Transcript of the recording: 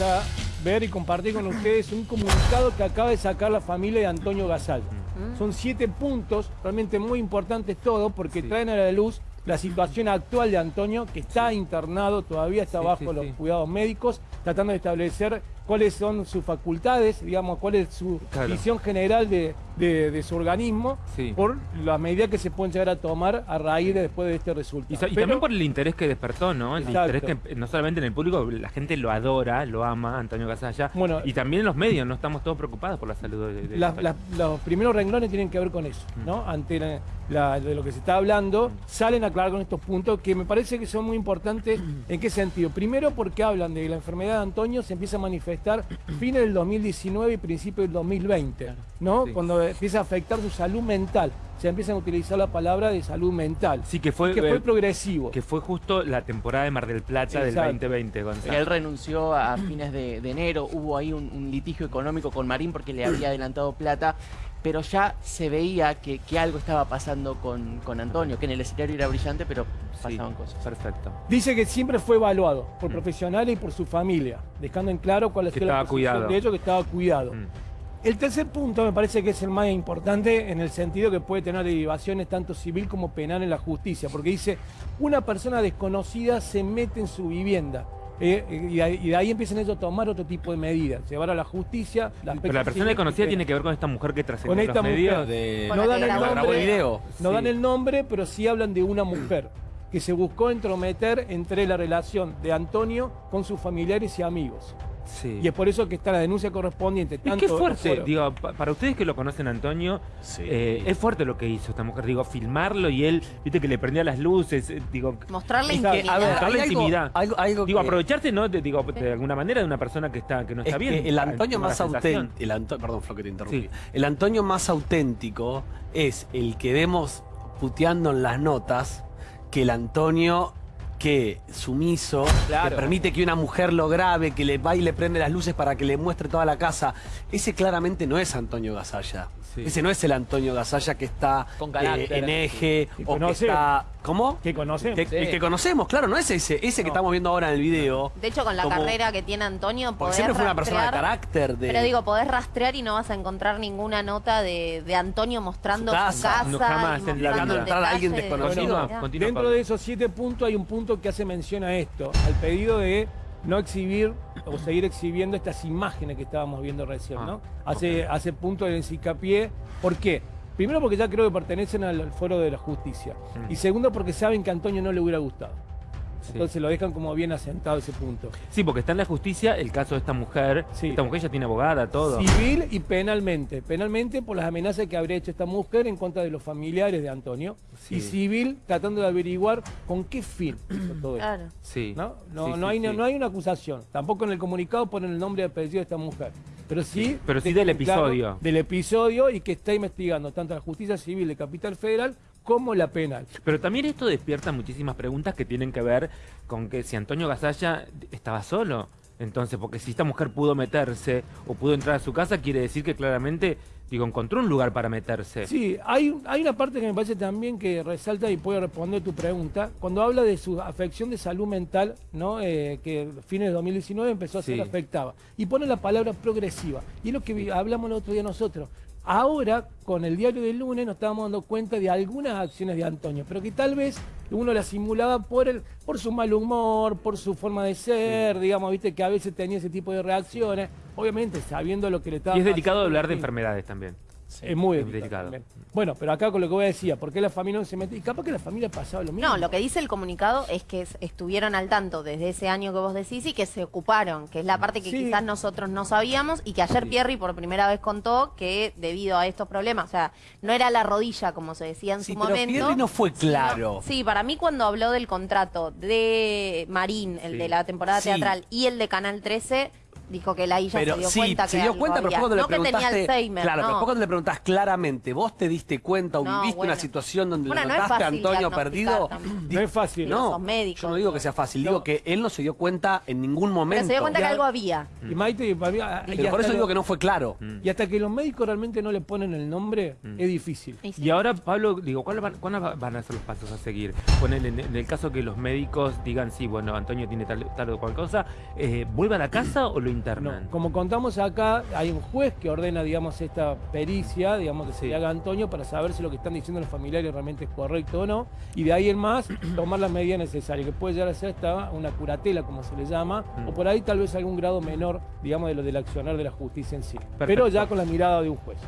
a ver y compartir con ustedes un comunicado que acaba de sacar la familia de Antonio Gasal. Mm. Son siete puntos, realmente muy importantes todo, porque traen a la luz la situación actual de Antonio, que está internado, todavía está Sí, bajo sí, los sí. cuidados médicos, tratando de establecer cuáles son sus facultades, digamos, cuál es su Claro. visión general de, de- de su organismo, Sí. por las medidas que se pueden llegar a tomar a raíz de después de este resultado. y Pero- también por el interés que despertó, ¿no? El Exacto. interés que no solamente en el público, la gente lo adora, lo ama, Antonio Gasalla. Bueno, y también en los medios, no estamos todos preocupados por la salud de, de las- los primeros renglones tienen que ver con eso, Mm. ¿no? Ante la- la- de lo que se está hablando, salen a aclarar con estos puntos que me parece que son muy importantes. ¿En qué sentido? Primero porque hablan de la enfermedad de Antonio se empieza a manifestar fines del 2019 y principios del 2020, ¿no? Sí. Cuando empieza a afectar su salud mental. Se empiezan a utilizar la palabra de salud mental. Sí, que fue, que fue eh, progresivo. que fue justo la temporada de Mar del Plata del Exacto. 2020, Gonzalo. Él renunció a fines de, de enero, hubo ahí un, un litigio económico con Marín porque le había adelantado plata, pero ya se veía que, que algo estaba pasando con, con Antonio, que en el escenario era brillante, pero Sí, pasaban cosas. Perfecto. Dice que siempre fue evaluado por Mm. profesionales y por su familia, dejando en claro cuál es Que la estaba posición cuidado. de ellos, que estaba cuidado. Mm. El tercer punto me parece que es el más importante en el sentido que puede tener derivaciones tanto civil como penal en la justicia, porque dice, una persona desconocida se mete en su vivienda. Eh, y, de ahí, y de ahí empiezan ellos a tomar otro tipo de medidas, llevar a la justicia. aspecto Pero la persona desconocida penal. tiene que ver con esta mujer que trascendió Con los esta medios. mujer. de no dan que el nombre, el video. no Sí. dan el nombre, pero sí hablan de una mujer que se buscó entrometer entre la relación de Antonio con sus familiares y amigos. Sí. Y es por eso que está la denuncia correspondiente. Y Tanto qué fuerte, por- digo, pa- para ustedes que lo conocen Antonio, Sí. eh, es fuerte lo que hizo esta mujer, digo, filmarlo y él, viste que le prendía las luces, eh, digo, Mostrarle Es que, a intimidad. ver, Mostrarle hay algo- intimidad. algo- algo digo, que- aprovecharte, ¿no? De, digo, de alguna manera de una persona que está que no Es está bien. que el Antonio más auténtico, el Anto- perdón Flo que te interrumpí, Sí. el Antonio más auténtico es el que vemos puteando en las notas que el Antonio que sumiso, Claro. que permite que una mujer lo grabe, que le va y le prende las luces para que le muestre toda la casa. Ese claramente no es Antonio Gasalla. Sí. Ese no es el Antonio Gasalla que está Con eh, carácter. en eje o que está... ¿Cómo? que conocemos. Que, Sí. el que conocemos, claro, no es ese, ese que estamos viendo ahora en el video. De hecho, con la Como- carrera que tiene Antonio, Porque podés siempre fue una persona de rastrear- carácter, de... Pero digo, podés rastrear y no vas a encontrar ninguna nota de, de Antonio mostrando Su su casa. casa. No, jamás, y en la Entrar a alguien desconocido. Dentro Pablo. de esos siete puntos hay un punto que hace mención a esto, al pedido de no exhibir o seguir exhibiendo estas imágenes que estábamos viendo recién, Ah, ¿no? Hace, hace punto de hincapié. ¿Por qué? Primero porque ya creo que pertenecen al, al foro de la justicia. Mm. Y segundo porque saben que a Antonio no le hubiera gustado. Sí. Entonces lo dejan como bien asentado ese punto. Sí, porque está en la justicia el caso de esta mujer. Sí. Esta mujer ya tiene abogada, todo. Civil y penalmente. Penalmente por las amenazas que habría hecho esta mujer en contra de los familiares de Antonio. Sí. Y civil tratando de averiguar con qué fin hizo todo esto. Claro. Sí. ¿no? No, Sí, no, sí, hay, sí. no hay una acusación. Tampoco en el comunicado ponen el nombre y apellido de esta mujer. Pero sí, pero sí del claro episodio. del episodio y que está investigando tanto la justicia civil de Capital Federal como la penal. Pero también esto despierta muchísimas preguntas que tienen que ver con que si Antonio Gasalla estaba solo. Entonces, porque si esta mujer pudo meterse o pudo entrar a su casa, quiere decir que claramente, digo, encontró un lugar para meterse. Sí, hay, hay una parte que me parece también que resalta y puede responder tu pregunta. Cuando habla de su afección de salud mental, ¿no? Eh, que fines de 2019 empezó a ser Sí. afectada. Y pone la palabra progresiva. Y es lo que hablamos el otro día nosotros. Ahora, con el diario del lunes, nos estábamos dando cuenta de algunas acciones de Antonio, pero que tal vez uno las simulaba por el, por su mal humor, por su forma de ser, digamos, viste que a veces tenía ese tipo de reacciones. Obviamente, sabiendo lo que le estaba Y es delicado hablar de enfermedades también. Es muy delicado. Bueno, pero acá con lo que voy a decir, ¿por qué la familia no se mete? Y capaz que la familia pasaba lo mismo. No, lo que dice el comunicado es que es- estuvieron al tanto desde ese año que vos decís y que se ocuparon, que es la parte que Sí. quizás nosotros no sabíamos y que ayer Pierri por primera vez contó que debido a estos problemas, o sea, no era la rodilla como se decía en Sí, su pero momento. Pierri no fue sino- claro. sí, para mí cuando habló del contrato de Marín, el Sí. de la temporada Sí. teatral y el de Canal 13, dijo que la ella Pero se dio sí, cuenta se dio algo cuenta, pero cuando le no que tenía preguntaste. Alzheimer, claro, no. pero fue cuando le preguntás claramente, ¿vos te diste cuenta o No, viviste bueno. una situación donde Bueno, le notaste a Antonio perdido? también. No es fácil. No No, sos médico. yo no digo que sea fácil, No. digo que él no se dio cuenta en ningún momento. Pero se dio cuenta que Ya- algo había. Y Maite, y ah, y Pero por eso digo que no fue claro. Y hasta que los médicos realmente no le ponen el nombre, es difícil. Y sí. Y ahora, Pablo, digo, ¿cuáles van, cuáles va- van a ser los pasos a seguir? Ponele, en, en el caso que los médicos digan, sí, bueno, Antonio tiene tal, tal o cual cosa, eh, ¿vuelve a la casa o lo No, como contamos acá, hay un juez que ordena, digamos, esta pericia, digamos, que se le haga Antonio para saber si lo que están diciendo los familiares realmente es correcto o no, y de ahí en más tomar las medidas necesarias, que puede llegar a ser hasta una curatela, como se le llama, Mm. o por ahí tal vez algún grado menor, digamos, de lo del accionar de la justicia en sí. Pero ya con la mirada de un juez.